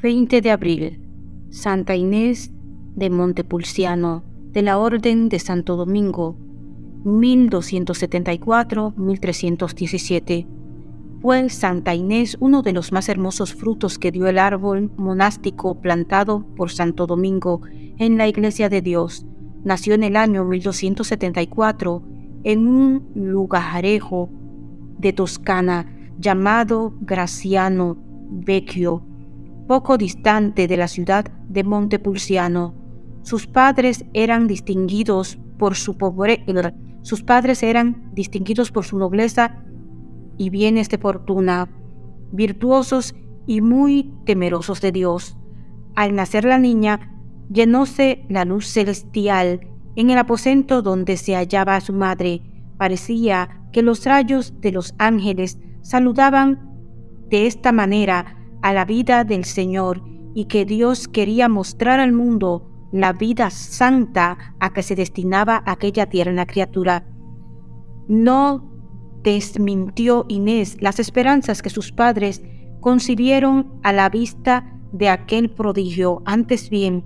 20 de abril, Santa Inés de Montepulciano, de la Orden de Santo Domingo, 1274-1317. Fue Santa Inés uno de los más hermosos frutos que dio el árbol monástico plantado por Santo Domingo en la Iglesia de Dios. Nació en el año 1274 en un lugarejo de Toscana llamado Graciano Vecchio poco distante de la ciudad de Montepulciano. Sus padres eran distinguidos por su pobreza, sus padres eran distinguidos por su nobleza y bienes de fortuna, virtuosos y muy temerosos de Dios. Al nacer la niña, llenóse la luz celestial en el aposento donde se hallaba su madre. Parecía que los rayos de los ángeles saludaban de esta manera a la vida del Señor y que Dios quería mostrar al mundo la vida santa a que se destinaba aquella tierna criatura. No desmintió Inés las esperanzas que sus padres concibieron a la vista de aquel prodigio. Antes bien,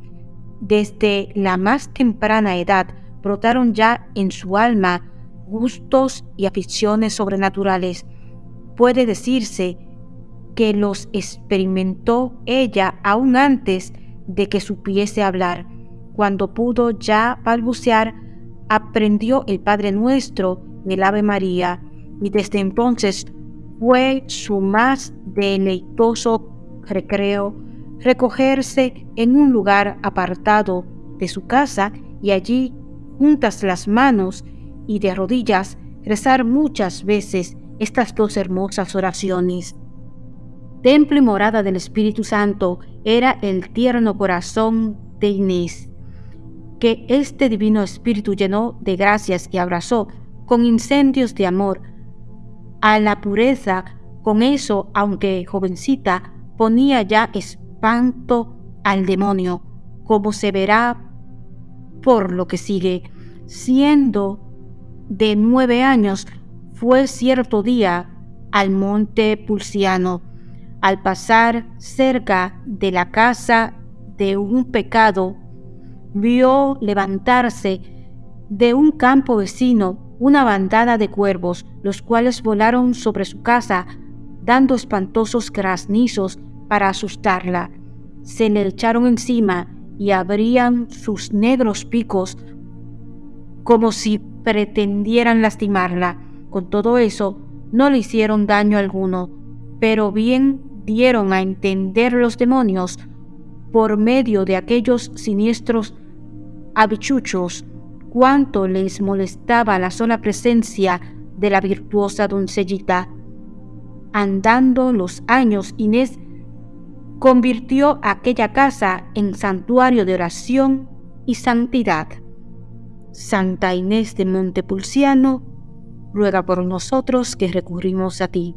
desde la más temprana edad brotaron ya en su alma gustos y aficiones sobrenaturales. Puede decirse que los experimentó ella aún antes de que supiese hablar. Cuando pudo ya balbucear, aprendió el Padre Nuestro y el Ave María, y desde entonces fue su más deleitoso recreo recogerse en un lugar apartado de su casa y allí, juntas las manos y de rodillas, rezar muchas veces estas dos hermosas oraciones templo y morada del Espíritu Santo era el tierno corazón de Inés, que este divino Espíritu llenó de gracias y abrazó con incendios de amor a la pureza. Con eso, aunque jovencita, ponía ya espanto al demonio, como se verá por lo que sigue. Siendo de nueve años, fue cierto día al monte Pulciano, al pasar cerca de la casa de un pecado, vio levantarse de un campo vecino una bandada de cuervos, los cuales volaron sobre su casa, dando espantosos graznizos para asustarla. Se le echaron encima y abrían sus negros picos como si pretendieran lastimarla. Con todo eso, no le hicieron daño alguno, pero bien dieron a entender los demonios por medio de aquellos siniestros habichuchos cuánto les molestaba la sola presencia de la virtuosa doncellita. Andando los años, Inés convirtió aquella casa en santuario de oración y santidad. Santa Inés de Montepulciano, ruega por nosotros que recurrimos a ti.